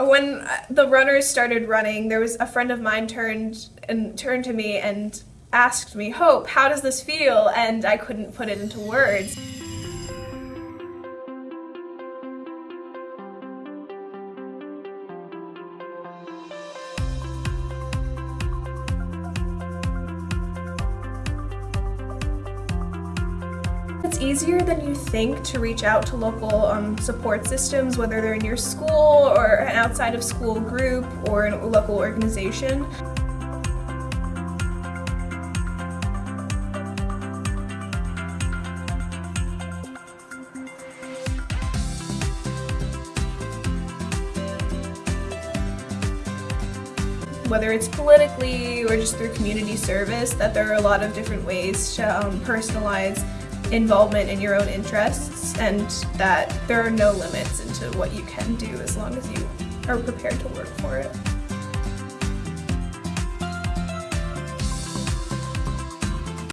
when uh, the runners started running, there was a friend of mine turned and turned to me and asked me, Hope, how does this feel? And I couldn't put it into words. It's easier than you think to reach out to local um, support systems, whether they're in your school or an outside of school group or a local organization. whether it's politically or just through community service, that there are a lot of different ways to um, personalize involvement in your own interests and that there are no limits into what you can do as long as you are prepared to work for it.